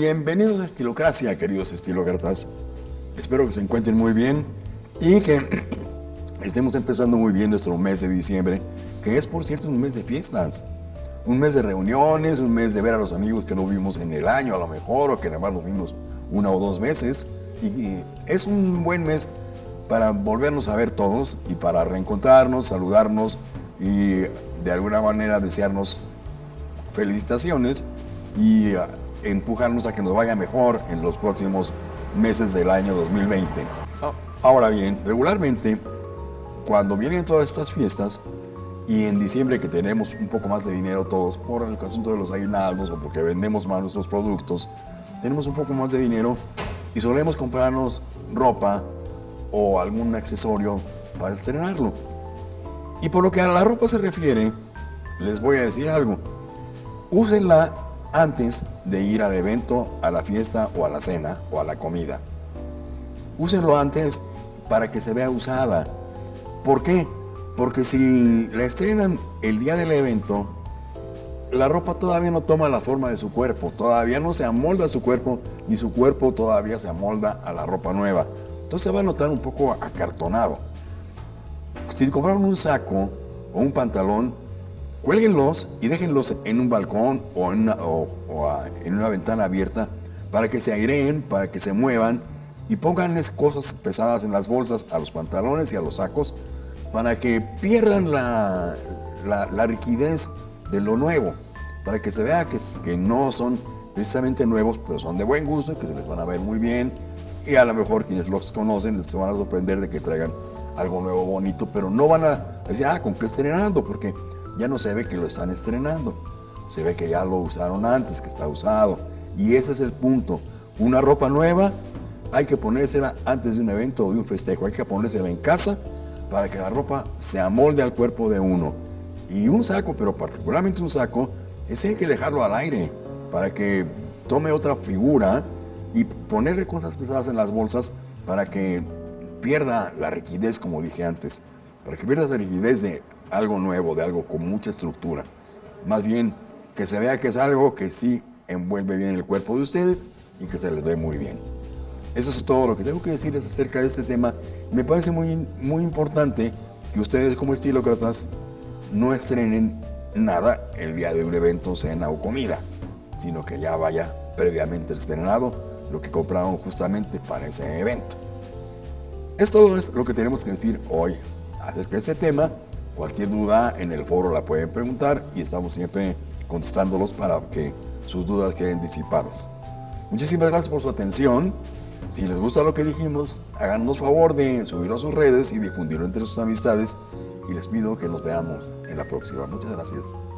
Bienvenidos a Estilocracia, queridos estilócratas. Espero que se encuentren muy bien y que estemos empezando muy bien nuestro mes de diciembre, que es por cierto un mes de fiestas, un mes de reuniones, un mes de ver a los amigos que no vimos en el año a lo mejor, o que nada más nos vimos una o dos veces. Y es un buen mes para volvernos a ver todos y para reencontrarnos, saludarnos y de alguna manera desearnos felicitaciones y empujarnos a que nos vaya mejor en los próximos meses del año 2020. Ahora bien, regularmente, cuando vienen todas estas fiestas, y en diciembre que tenemos un poco más de dinero todos por el asunto de los aguinaldos o porque vendemos más nuestros productos, tenemos un poco más de dinero y solemos comprarnos ropa o algún accesorio para estrenarlo. Y por lo que a la ropa se refiere, les voy a decir algo. Úsenla antes de ir al evento, a la fiesta o a la cena o a la comida. Úsenlo antes para que se vea usada. ¿Por qué? Porque si la estrenan el día del evento, la ropa todavía no toma la forma de su cuerpo, todavía no se amolda a su cuerpo, ni su cuerpo todavía se amolda a la ropa nueva. Entonces va a notar un poco acartonado. Si compraron un saco o un pantalón, cuélguenlos y déjenlos en un balcón o en una, en una ventana abierta para que se aireen, para que se muevan y pónganles cosas pesadas en las bolsas a los pantalones y a los sacos para que pierdan la, la, rigidez de lo nuevo, para que se vea que, que no son precisamente nuevos, pero son de buen gusto y que se les van a ver muy bien y a lo mejor quienes los conocen se van a sorprender de que traigan algo nuevo, bonito, pero no van a decir, ah, ¿con qué estrenando? Porque ya no se ve que lo están estrenando. Se ve que ya lo usaron antes, que está usado. Y ese es el punto. Una ropa nueva hay que ponérsela antes de un evento o de un festejo. Hay que ponérsela en casa para que la ropa se amolde al cuerpo de uno. Y un saco, pero particularmente un saco, ese hay que dejarlo al aire para que tome otra figura y ponerle cosas pesadas en las bolsas para que pierda la rigidez, como dije antes, para que pierda la rigidez de algo nuevo, de algo con mucha estructura. Más bien, que se vea que es algo que sí envuelve bien el cuerpo de ustedes y que se les ve muy bien. Eso es todo lo que tengo que decirles acerca de este tema. Me parece muy, muy importante que ustedes como estilócratas no estrenen nada el día de un evento, cena o comida, sino que ya vaya previamente estrenado lo que compraron justamente para ese evento. Es todo lo que tenemos que decir hoy acerca de este tema. Cualquier duda en el foro la pueden preguntar y estamos siempre contestándolos para que sus dudas queden disipadas. Muchísimas gracias por su atención. Si les gusta lo que dijimos, háganos favor de subirlo a sus redes y difundirlo entre sus amistades. Y les pido que nos veamos en la próxima. Muchas gracias.